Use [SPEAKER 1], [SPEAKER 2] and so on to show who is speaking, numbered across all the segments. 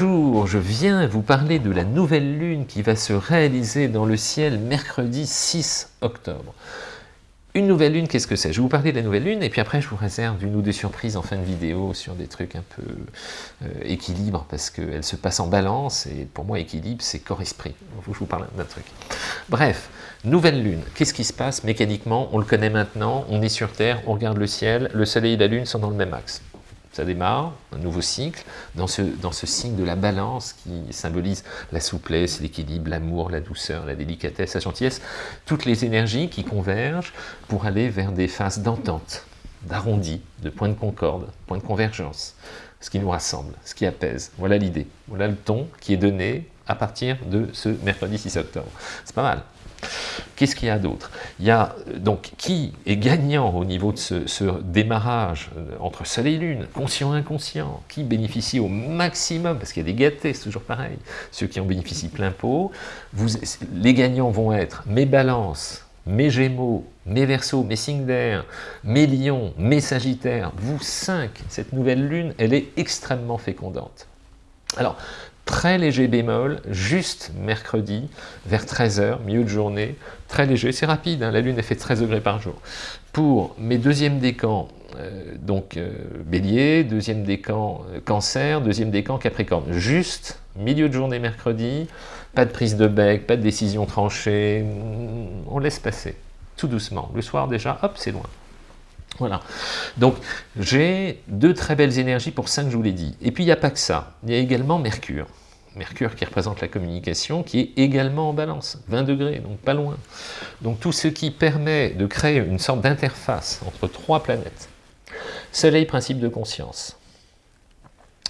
[SPEAKER 1] Bonjour, je viens vous parler de la nouvelle lune qui va se réaliser dans le ciel mercredi 6 octobre. Une nouvelle lune, qu'est-ce que c'est? Je vais vous parler de la nouvelle lune et puis après je vous réserve une ou deux surprises en fin de vidéo sur des trucs un peu euh, équilibre parce qu'elle se passe en balance et pour moi équilibre c'est corps-esprit. Je vous parle d'un truc. Bref, nouvelle lune, qu'est-ce qui se passe? Mécaniquement On le connaît maintenant, on est sur Terre, on regarde le ciel, le soleil et la lune sont dans le même axe ça démarre, un nouveau cycle, dans ce, signe de la balance qui symbolise la souplesse, l'équilibre, l'amour, la douceur, la délicatesse, la gentillesse, toutes les énergies qui convergent pour aller vers des phases d'entente, d'arrondi, de points de concorde, points de convergence, ce qui nous rassemble, ce qui apaise. Voilà l'idée, voilà le ton qui est donné à partir de ce mercredi 6 octobre. C'est pas mal. Qu'est-ce qu'il y a d'autre? Il y a donc qui est gagnant au niveau de ce, démarrage euh, entre Soleil et Lune, conscient et inconscient, qui bénéficie au maximum, parce qu'il y a des gâtés, c'est toujours pareil, ceux qui en bénéficient plein pot, les gagnants vont être mes balances, mes gémeaux, mes versos, mes signes d'air, mes lions, mes sagittaires, vous cinq, cette nouvelle lune, elle est extrêmement fécondante. Alors, très léger bémol, juste mercredi, vers 13h, milieu de journée, très léger, c'est rapide, hein, la Lune elle fait 13 degrés par jour. Pour mes deuxièmes décans, euh, donc euh, bélier, deuxième décan euh, cancer, deuxième décan capricorne, juste milieu de journée mercredi, pas de prise de bec, pas de décision tranchée, on laisse passer, tout doucement. Le soir déjà, hop, c'est loin. Voilà. Donc, j'ai deux très belles énergies pour que je vous l'ai dit. Et puis, il n'y a pas que ça. Il y a également Mercure. Mercure qui représente la communication, qui est également en balance, 20 degrés, donc pas loin. Donc tout ce qui permet de créer une sorte d'interface entre trois planètes. Soleil, principe de conscience.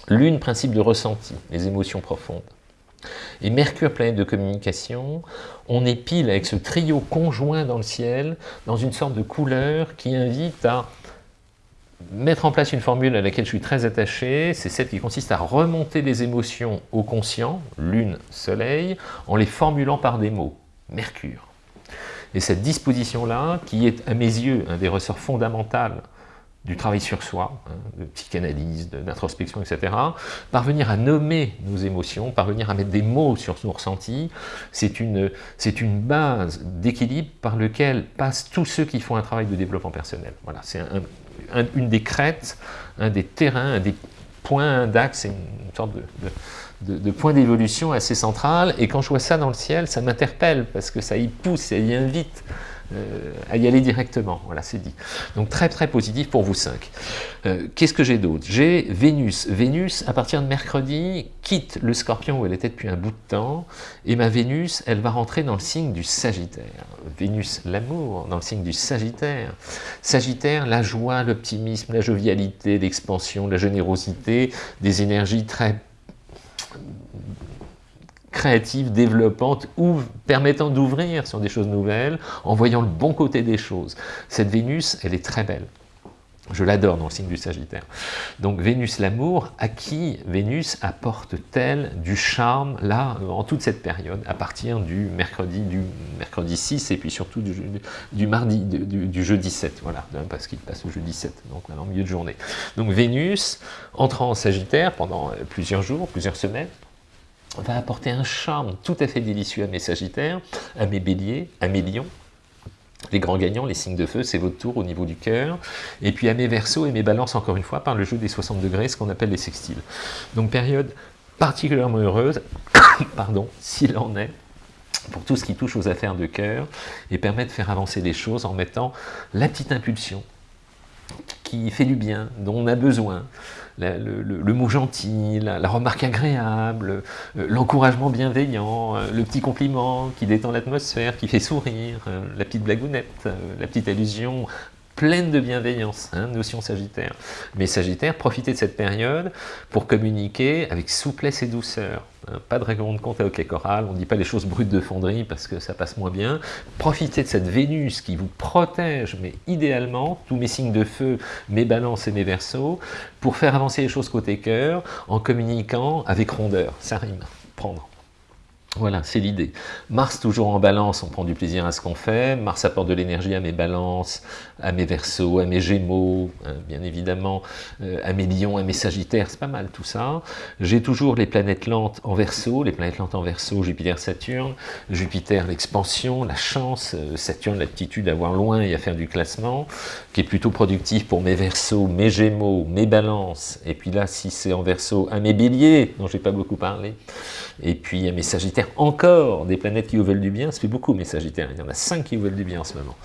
[SPEAKER 1] Lune, principe de ressenti, les émotions profondes. Et Mercure, planète de communication, on est pile avec ce trio conjoint dans le ciel, dans une sorte de couleur qui invite à mettre en place une formule à laquelle je suis très attaché, c'est celle qui consiste à remonter les émotions au conscient, lune, soleil, en les formulant par des mots, Mercure. Et cette disposition-là, qui est à mes yeux un des ressorts fondamentaux du travail sur soi, hein, de psychanalyse, d'introspection, etc., parvenir à nommer nos émotions, parvenir à mettre des mots sur nos ressentis, c'est une, une base d'équilibre par lequel passent tous ceux qui font un travail de développement personnel. Voilà, c'est une des crêtes, un des terrains, un des points d'axe, une sorte de, de point d'évolution assez central, et quand je vois ça dans le ciel, ça m'interpelle, parce que ça y pousse, ça y invite euh, à y aller directement, voilà, c'est dit. Donc très très positif pour vous cinq. Euh, qu'est-ce que j'ai d'autre? J'ai Vénus. Vénus, à partir de mercredi, quitte le scorpion où elle était depuis un bout de temps, et ma Vénus, elle va rentrer dans le signe du Sagittaire. Vénus, l'amour, dans le signe du Sagittaire. Sagittaire, la joie, l'optimisme, la jovialité, l'expansion, la générosité, des énergies très créative, développante ou permettant d'ouvrir sur des choses nouvelles en voyant le bon côté des choses. Cette Vénus, elle est très belle. Je l'adore dans le signe du Sagittaire. Donc Vénus l'amour, à qui Vénus apporte-t-elle du charme là, en toute cette période, à partir du mercredi, du mercredi 6 et puis surtout du, mardi, du, du, jeudi 7, voilà, parce qu'il passe au jeudi 7, donc maintenant milieu de journée. Donc Vénus entrant en Sagittaire pendant plusieurs jours, plusieurs semaines, va apporter un charme tout à fait délicieux à mes sagittaires, à mes béliers, à mes lions, les grands gagnants, les signes de feu, c'est votre tour au niveau du cœur. Et puis à mes versos et mes balances, encore une fois, par le jeu des 60 degrés, ce qu'on appelle les sextiles. Donc période particulièrement heureuse, pardon, s'il en est, pour tout ce qui touche aux affaires de cœur, et permet de faire avancer les choses en mettant la petite impulsion qui fait du bien, dont on a besoin, le, mot gentil, la, remarque agréable, euh, l'encouragement bienveillant, euh, le petit compliment qui détend l'atmosphère, qui fait sourire, euh, la petite blagounette, la petite allusion pleine de bienveillance, hein, notion sagittaire. Mais sagittaire, profitez de cette période pour communiquer avec souplesse et douceur. Hein. pas de règlement de compte avec les chorales, on ne dit pas les choses brutes de fonderie parce que ça passe moins bien. Profitez de cette Vénus qui vous protège, mais idéalement, tous mes signes de feu, mes balances et mes versos, pour faire avancer les choses côté cœur, en communiquant avec rondeur. Ça rime, prendre. Voilà, c'est l'idée. Mars toujours en balance, on prend du plaisir à ce qu'on fait. Mars apporte de l'énergie à mes balances, à mes versos, à mes gémeaux, hein, bien évidemment, euh, à mes lions, à mes sagittaires, c'est pas mal tout ça. J'ai toujours les planètes lentes en verso, les planètes lentes en verso, Jupiter, Saturne. Jupiter, l'expansion, la chance, euh, Saturne, l'aptitude à voir loin et à faire du classement, qui est plutôt productif pour mes versos, mes gémeaux, mes balances. Et puis là, si c'est en verso, à mes béliers, dont j'ai pas beaucoup parlé. Et puis à mes sagittaires, encore des planètes qui vous veulent du bien, ça fait beaucoup mes Sagittaires, il y en a cinq qui vous veulent du bien en ce moment.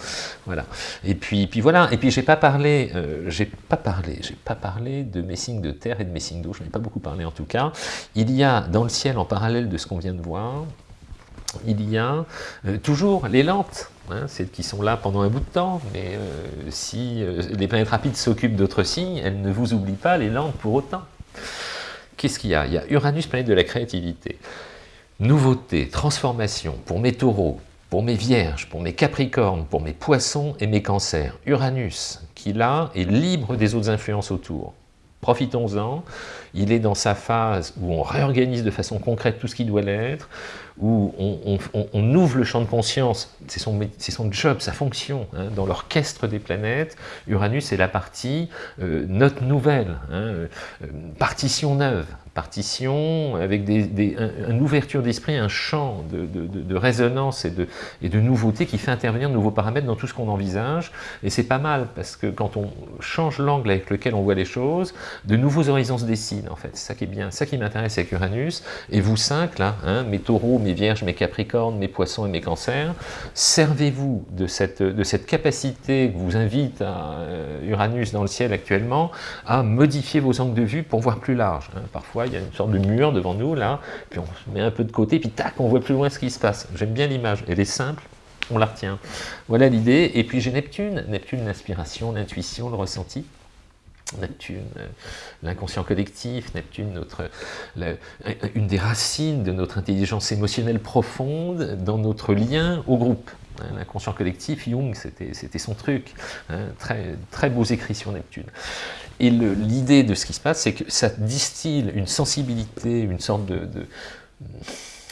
[SPEAKER 1] Voilà. Et puis, puis voilà, et puis j'ai pas parlé, euh, j'ai pas parlé, j'ai pas parlé de mes signes de terre et de mes signes d'eau, je n'ai pas beaucoup parlé en tout cas. Il y a dans le ciel, en parallèle de ce qu'on vient de voir, il y a euh, toujours les lentes, hein, celles qui sont là pendant un bout de temps, mais euh, si les planètes rapides s'occupent d'autres signes, elles ne vous oublient pas les lentes pour autant. Qu'est-ce qu'il y a? Il y a Uranus, planète de la créativité nouveauté, transformation pour mes taureaux, pour mes vierges, pour mes capricornes, pour mes poissons et mes cancers. Uranus, qui là est libre des autres influences autour. Profitons-en, il est dans sa phase où on réorganise de façon concrète tout ce qui doit l'être, où on, ouvre le champ de conscience, c'est son, job, sa fonction, hein, dans l'orchestre des planètes, Uranus est la partie euh, note nouvelle, hein, euh, partition neuve, partition avec des, une ouverture d'esprit, un champ de, résonance et de, et de nouveauté qui fait intervenir de nouveaux paramètres dans tout ce qu'on envisage, et c'est pas mal, parce que quand on change l'angle avec lequel on voit les choses, de nouveaux horizons se dessinent, en fait, c'est ça qui est bien, ça qui m'intéresse avec Uranus, et vous cinq, là, hein, mes taureaux, mes vierges, mes capricornes, mes poissons et mes cancers, servez-vous de cette, de cette capacité que vous invite euh, Uranus dans le ciel actuellement, à modifier vos angles de vue pour voir plus large. Hein. Parfois, il y a une sorte de mur devant nous, là, puis on se met un peu de côté, puis tac, on voit plus loin ce qui se passe. J'aime bien l'image, elle est simple, on la retient. Voilà l'idée, et puis j'ai Neptune, Neptune l'inspiration, l'intuition, le ressenti, Neptune, euh, l'inconscient collectif, Neptune, notre, une des racines de notre intelligence émotionnelle profonde dans notre lien au groupe. Hein, l'inconscient collectif, Jung, c'était son truc. Hein, très, très beaux écrits sur Neptune. Et l'idée de ce qui se passe, c'est que ça distille une sensibilité, une sorte de,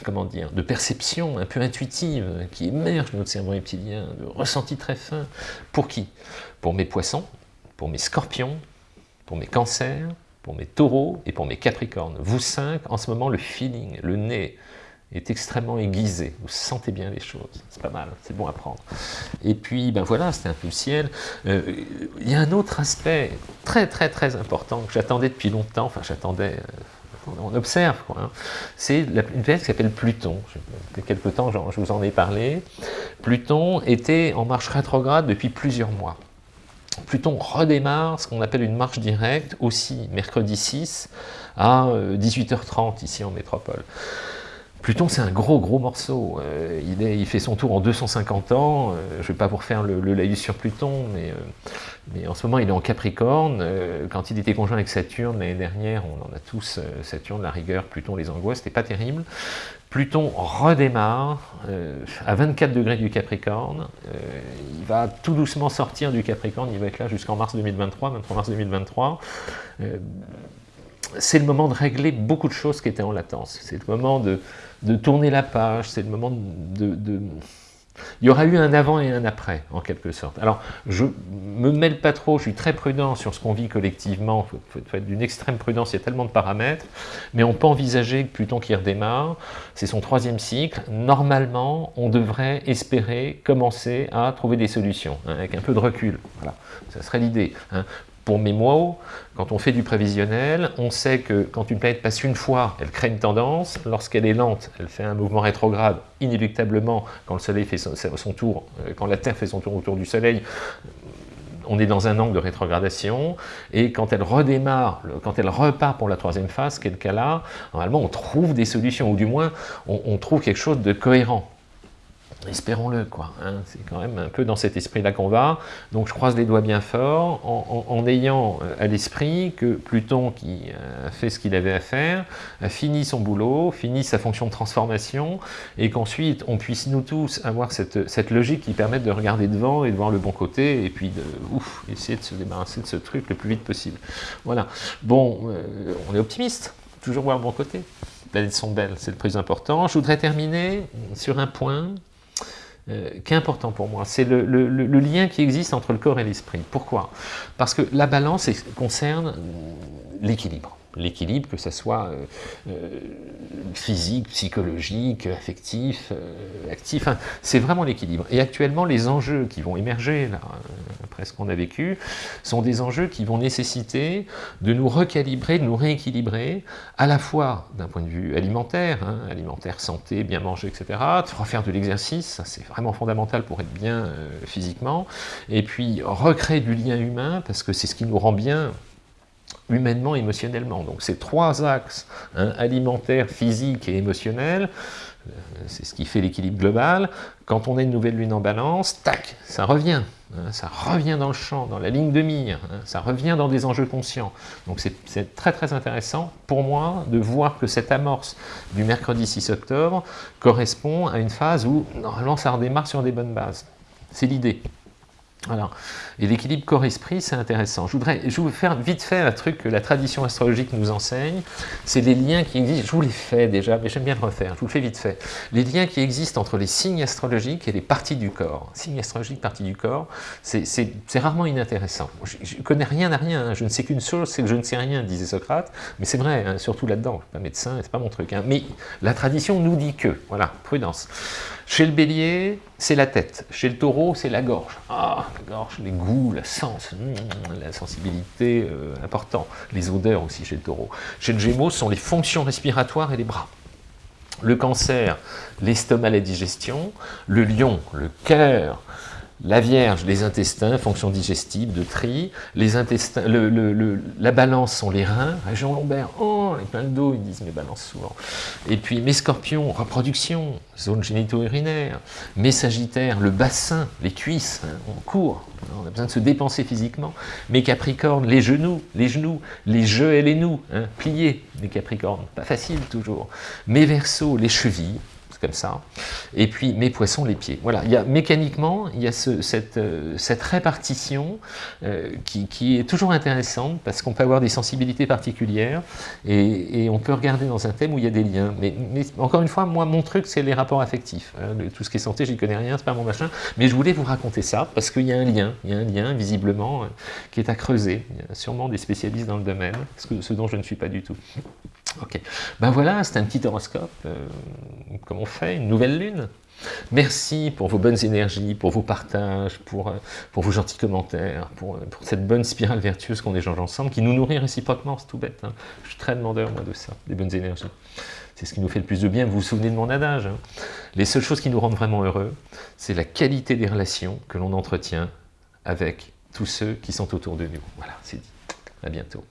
[SPEAKER 1] comment dire, de perception un peu intuitive qui émerge de notre cerveau reptilien, de ressenti très fin. Pour qui? Pour mes poissons, pour mes scorpions, pour mes cancers, pour mes taureaux et pour mes capricornes. Vous cinq, en ce moment, le feeling, le nez, est extrêmement aiguisé, vous sentez bien les choses, c'est pas mal, c'est bon à prendre. Et puis, ben voilà, c'était un peu le ciel. Euh, il y a un autre aspect très très très important que j'attendais depuis longtemps, enfin j'attendais, euh, on observe quoi, hein. c'est une planète qui s'appelle Pluton, depuis quelque temps je vous en ai parlé. Pluton était en marche rétrograde depuis plusieurs mois. Pluton redémarre ce qu'on appelle une marche directe, aussi mercredi 6 à 18h30 euh, ici en métropole. Pluton, c'est un gros, gros morceau. Euh, il, fait son tour en 250 ans. Euh, je ne vais pas vous refaire le, le laïus sur Pluton, mais, mais, en ce moment, il est en Capricorne. quand il était conjoint avec Saturne l'année dernière, on en a tous, Saturne, la rigueur, Pluton, les angoisses, c'était pas terrible. Pluton redémarre euh, à 24 degrés du Capricorne, euh, il va tout doucement sortir du Capricorne, il va être là jusqu'en mars 2023, 23 mars 2023. C'est le moment de régler beaucoup de choses qui étaient en latence, c'est le moment de, tourner la page, c'est le moment de il y aura eu un avant et un après, en quelque sorte. Alors, je me mêle pas trop, je suis très prudent sur ce qu'on vit collectivement, il faut, être d'une extrême prudence, il y a tellement de paramètres, mais on peut envisager que Pluton qui redémarre, c'est son troisième cycle, normalement, on devrait espérer commencer à trouver des solutions, hein, avec un peu de recul, voilà, ça serait l'idée. Hein. Pour mots, quand on fait du prévisionnel, on sait que quand une planète passe une fois, elle crée une tendance. Lorsqu'elle est lente, elle fait un mouvement rétrograde, inéluctablement, quand le Soleil fait euh, la Terre fait son tour autour du Soleil, on est dans un angle de rétrogradation, et quand elle redémarre, quand elle repart pour la troisième phase, quel cas là, normalement on trouve des solutions, ou du moins on trouve quelque chose de cohérent. Espérons-le, quoi. Hein. c'est quand même un peu dans cet esprit-là qu'on va. Donc je croise les doigts bien fort, en, ayant euh, à l'esprit que Pluton, qui a fait ce qu'il avait à faire, a fini son boulot, fini sa fonction de transformation, et qu'ensuite on puisse nous tous avoir cette, logique qui permette de regarder devant et de voir le bon côté, et puis de ouf, essayer de se débarrasser de ce truc le plus vite possible. Voilà. Bon, euh, on est optimiste, toujours voir le bon côté. planètes sont belles, c'est le plus important. Je voudrais terminer sur un point euh, qui est important pour moi, c'est le, lien qui existe entre le corps et l'esprit. Pourquoi? Parce que la balance concerne l'équilibre l'équilibre, que ce soit euh, euh, physique, psychologique, affectif, euh, actif, c'est vraiment l'équilibre. Et actuellement, les enjeux qui vont émerger, là, ce qu'on a vécu, sont des enjeux qui vont nécessiter de nous recalibrer, de nous rééquilibrer, à la fois d'un point de vue alimentaire, hein, alimentaire, santé, bien manger, etc., de refaire de l'exercice, c'est vraiment fondamental pour être bien physiquement, et puis recréer du lien humain, parce que c'est ce qui nous rend bien humainement, émotionnellement. Donc ces trois axes, hein, alimentaire, physique et émotionnel, euh, c'est ce qui fait l'équilibre global. Quand on a une nouvelle lune en balance, tac, ça revient. Hein, ça revient dans le champ, dans la ligne de mire, hein, ça revient dans des enjeux conscients. Donc c'est très très intéressant pour moi de voir que cette amorce du mercredi 6 octobre correspond à une phase où normalement ça redémarre sur des bonnes bases. C'est l'idée. Voilà. Et l'équilibre corps-esprit, c'est intéressant. Je voudrais, je vous faire vite fait un truc que la tradition astrologique nous enseigne, c'est les liens qui existent, je vous les fais déjà, mais j'aime bien le refaire, je vous le fais vite fait. Les liens qui existent entre les signes astrologiques et les parties du corps. Signes astrologiques, parties du corps, c'est rarement inintéressant. Je ne connais rien à rien, hein. je ne sais qu'une chose, c'est que je ne sais rien, disait Socrate, mais c'est vrai, hein, surtout là-dedans, je ne suis pas médecin, c'est pas mon truc. Hein. Mais la tradition nous dit que, voilà, prudence. Chez le bélier, c'est la tête. Chez le taureau, c'est la gorge. Ah, la gorge, les goûts, la sens, hmm, la sensibilité, euh, important. Les odeurs aussi chez le taureau. Chez le gémeaux, ce sont les fonctions respiratoires et les bras. Le cancer, l'estomac, la digestion. Le lion, le cœur, la Vierge, les intestins, fonction digestive, de tri. Les intestins, la balance sont les reins. Région lombaire, oh, les plein de dos, ils disent mes balances souvent. Et puis mes scorpions, reproduction, zone génito-urinaire. Mes sagittaires, le bassin, les cuisses, hein, on court, on a besoin de se dépenser physiquement. Mes capricornes, les genoux, les genoux, les jeux et les nous, hein, pliés, les capricornes, pas facile toujours. Mes versos, les chevilles, comme ça. Et puis mes poissons, les pieds. Voilà, il y a, mécaniquement, il y a cette, euh, cette, répartition euh, qui, est toujours intéressante parce qu'on peut avoir des sensibilités particulières et, on peut regarder dans un thème où il y a des liens. Mais, encore une fois, moi, mon truc, c'est les rapports affectifs. Hein. tout ce qui est santé, j'y connais rien, c'est pas mon machin. Mais je voulais vous raconter ça parce qu'il y a un lien, il y a un lien, visiblement, euh, qui est à creuser. Il y a sûrement des spécialistes dans le domaine, ce dont je ne suis pas du tout. Ok, ben voilà, c'est un petit horoscope, euh, comme on fait, une nouvelle lune. Merci pour vos bonnes énergies, pour vos partages, pour, euh, pour vos gentils commentaires, pour, euh, pour cette bonne spirale vertueuse qu'on échange ensemble, qui nous nourrit réciproquement, c'est tout bête. Hein. Je suis très demandeur, moi, de ça, des bonnes énergies. C'est ce qui nous fait le plus de bien. Vous vous souvenez de mon adage hein. Les seules choses qui nous rendent vraiment heureux, c'est la qualité des relations que l'on entretient avec tous ceux qui sont autour de nous. Voilà, c'est dit. À bientôt.